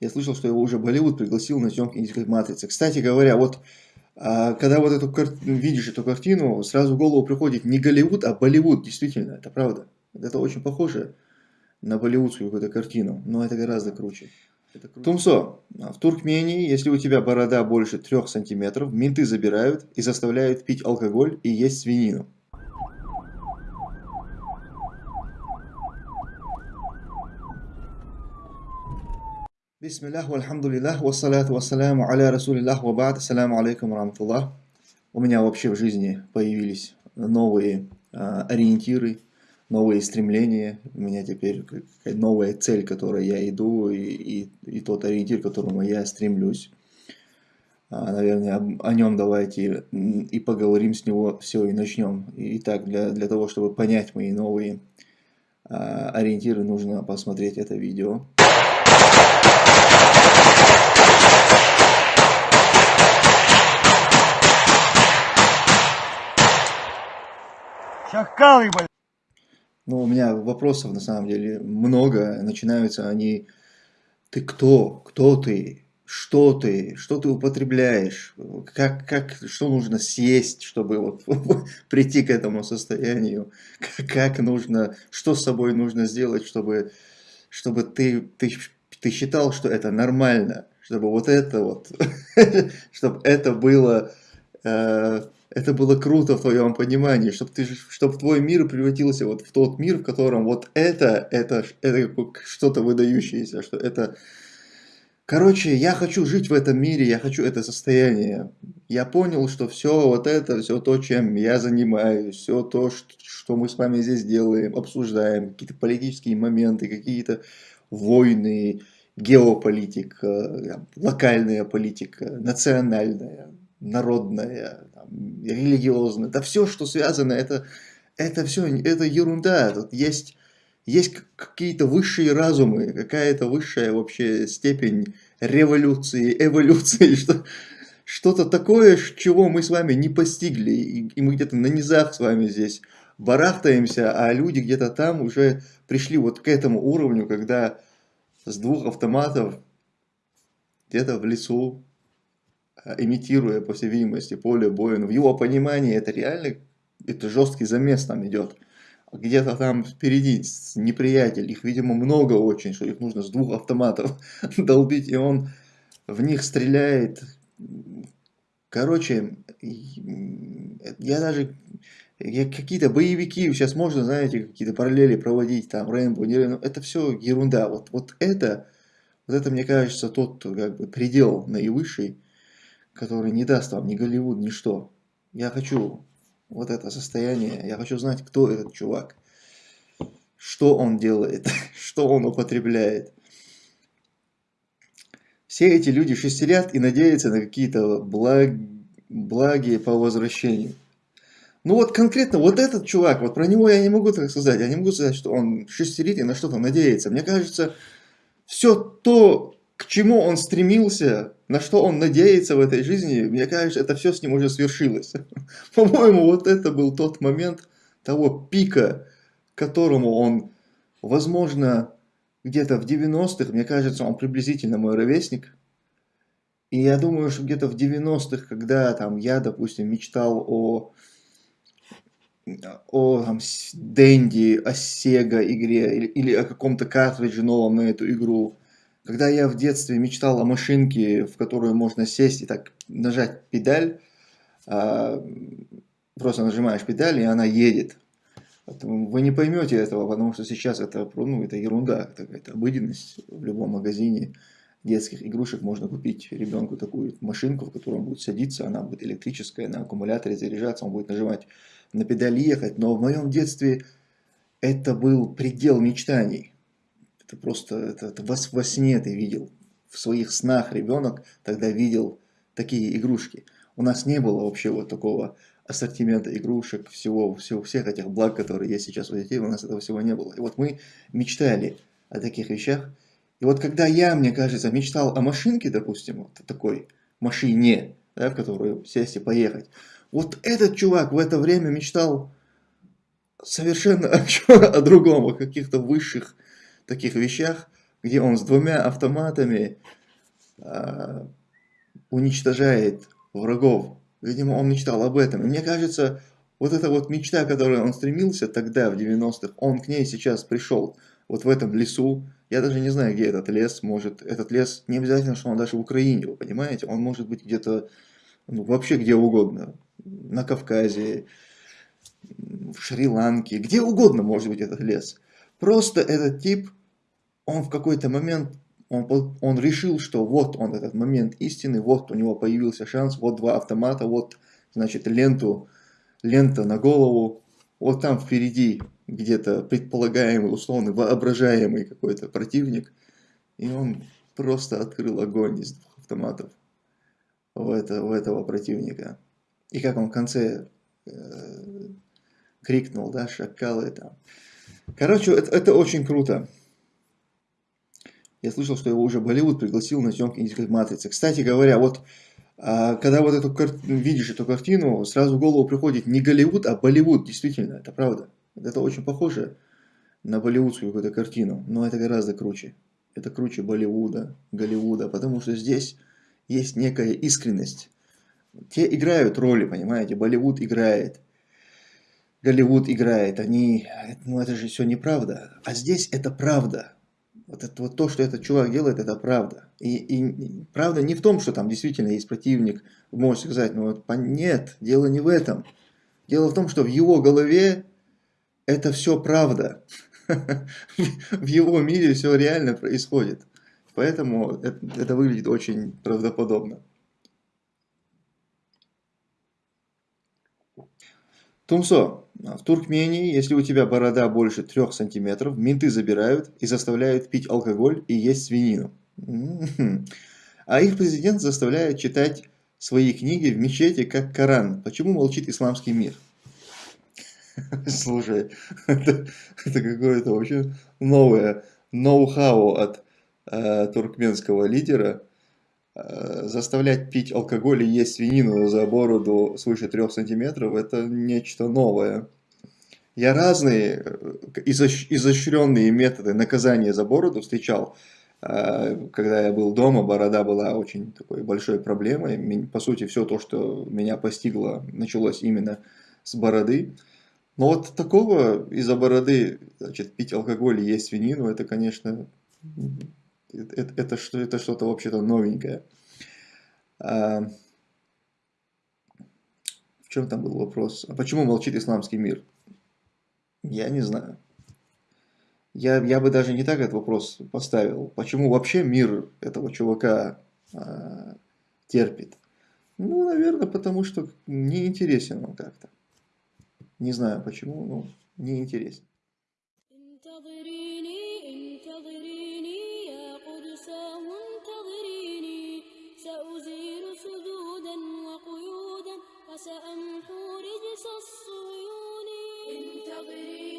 Я слышал, что его уже Болливуд пригласил на съемки индийской матрицы. Кстати говоря, вот а, когда вот эту видишь эту картину, сразу в голову приходит не Голливуд, а Болливуд, действительно, это правда. Это очень похоже на болливудскую какую-то картину, но это гораздо круче. Тумсо, в Туркмении, если у тебя борода больше трех сантиметров, менты забирают и заставляют пить алкоголь и есть свинину. Бисмиллах, вальхамдулиллах, вассаляту вассаляму аля расулиллах, вабад, ассаляму алейкум рамтуллах. У меня вообще в жизни появились новые а, ориентиры, новые стремления, у меня теперь новая цель, к которой я иду, и, и, и тот ориентир, к которому я стремлюсь. А, наверное, об, о нем давайте и поговорим с него все и начнем. Итак, для, для того, чтобы понять мои новые а, ориентиры, нужно посмотреть это видео. Шакалы! Ну, у меня вопросов на самом деле много. Начинаются они, ты кто? Кто ты? Что ты? Что ты употребляешь? Как, как, что нужно съесть, чтобы вот прийти к этому состоянию? Как нужно, что с собой нужно сделать, чтобы, чтобы ты, ты, ты считал, что это нормально? Чтобы вот это вот, чтобы это было... Э, это было круто в твоем понимании, чтобы, ты, чтобы твой мир превратился вот в тот мир, в котором вот это, это, это что-то выдающееся, что это... Короче, я хочу жить в этом мире, я хочу это состояние. Я понял, что все вот это, все то, чем я занимаюсь, все то, что мы с вами здесь делаем, обсуждаем, какие-то политические моменты, какие-то войны, геополитика, локальная политика, национальная, народная, религиозное, да все, что связано, это, это все, это ерунда. Тут есть, есть какие-то высшие разумы, какая-то высшая вообще степень революции, эволюции, что, что-то такое, чего мы с вами не постигли, и, и мы где-то на низах с вами здесь барахтаемся, а люди где-то там уже пришли вот к этому уровню, когда с двух автоматов где-то в лесу имитируя, по всей видимости, поле боя. Но в его понимании это реально это жесткий замес там идет. Где-то там впереди неприятель, их, видимо, много очень, что их нужно с двух автоматов долбить, и он в них стреляет. Короче, я даже какие-то боевики, сейчас можно, знаете, какие-то параллели проводить, там, Рэмбо, не Рэмбо, это все ерунда. Вот, вот это, вот это, мне кажется, тот как бы предел наивысший, который не даст вам ни Голливуд, ни что. Я хочу вот это состояние, я хочу знать, кто этот чувак, что он делает, что он употребляет. Все эти люди шестерят и надеются на какие-то благ... благи по возвращению. Ну вот конкретно вот этот чувак, вот про него я не могу так сказать. Я не могу сказать, что он шестерит и на что-то надеется. Мне кажется, все то, к чему он стремился, на что он надеется в этой жизни, мне кажется, это все с ним уже свершилось. По-моему, вот это был тот момент того пика, которому он, возможно, где-то в 90-х, мне кажется, он приблизительно мой ровесник. И я думаю, что где-то в 90-х, когда там я, допустим, мечтал о о там, Дэнди, о Sega игре или, или о каком-то картридже новом на эту игру, когда я в детстве мечтал о машинке, в которую можно сесть и так нажать педаль, а, просто нажимаешь педаль, и она едет. Вы не поймете этого, потому что сейчас это, ну, это ерунда, это обыденность в любом магазине детских игрушек можно купить ребенку такую машинку, в которой он будет садиться, она будет электрическая, на аккумуляторе заряжаться, он будет нажимать на педаль ехать. Но в моем детстве это был предел мечтаний. Это просто это, это во, во сне ты видел. В своих снах ребенок тогда видел такие игрушки. У нас не было вообще вот такого ассортимента игрушек, всего, всего, всех этих благ, которые есть сейчас у детей, у нас этого всего не было. И вот мы мечтали о таких вещах. И вот когда я, мне кажется, мечтал о машинке, допустим, вот такой машине, да, в которую сесть и поехать, вот этот чувак в это время мечтал совершенно о, о другом, о каких-то высших таких вещах, где он с двумя автоматами э, уничтожает врагов. Видимо, он мечтал об этом. И мне кажется, вот эта вот мечта, к которой он стремился тогда, в 90-х, он к ней сейчас пришел. Вот в этом лесу. Я даже не знаю, где этот лес. Может, этот лес не обязательно, что он даже в Украине, вы понимаете? Он может быть где-то, ну, вообще где угодно. На Кавказе, в Шри-Ланке, где угодно может быть этот лес. Просто этот тип, он в какой-то момент, он, он решил, что вот он этот момент истины, вот у него появился шанс, вот два автомата, вот, значит, ленту, лента на голову, вот там впереди где-то предполагаемый, условный, воображаемый какой-то противник, и он просто открыл огонь из двух автоматов в, это, в этого противника. И как он в конце э, крикнул, да, шакалы там. Короче, это, это очень круто. Я слышал, что его уже Болливуд пригласил на съемки индийской матрицы. Кстати говоря, вот а, когда вот эту видишь эту картину, сразу в голову приходит не Голливуд, а Болливуд, действительно, это правда. Это очень похоже на болливудскую какую-то картину, но это гораздо круче. Это круче Болливуда, Голливуда, потому что здесь есть некая искренность. Те играют роли, понимаете, Болливуд играет. Голливуд играет, они, ну это же все неправда. А здесь это правда. Вот, это, вот то, что этот чувак делает, это правда. И, и правда не в том, что там действительно есть противник, можешь сказать, ну вот, нет, дело не в этом. Дело в том, что в его голове это все правда. В его мире все реально происходит. Поэтому это, выглядит очень правдоподобно. Тумсо, в Туркмении, если у тебя борода больше трех сантиметров, менты забирают и заставляют пить алкоголь и есть свинину. А их президент заставляет читать свои книги в мечети, как Коран. Почему молчит исламский мир? Слушай, это, это какое-то вообще новое ноу-хау от э, туркменского лидера. Э, заставлять пить алкоголь и есть свинину за бороду свыше трех сантиметров – это нечто новое. Я разные э, изощренные методы наказания за бороду встречал. Э, когда я был дома, борода была очень такой большой проблемой. По сути, все то, что меня постигло, началось именно с бороды. Но вот такого из-за бороды значит, пить алкоголь и есть свинину, это, конечно, это, это, это что-то вообще-то новенькое. А, в чем там был вопрос? А почему молчит исламский мир? Я не знаю. Я, я бы даже не так этот вопрос поставил. Почему вообще мир этого чувака а, терпит? Ну, наверное, потому что неинтересен он как-то. Не знаю почему, но неинтересен. سأمحو رجس الصيون انتظريني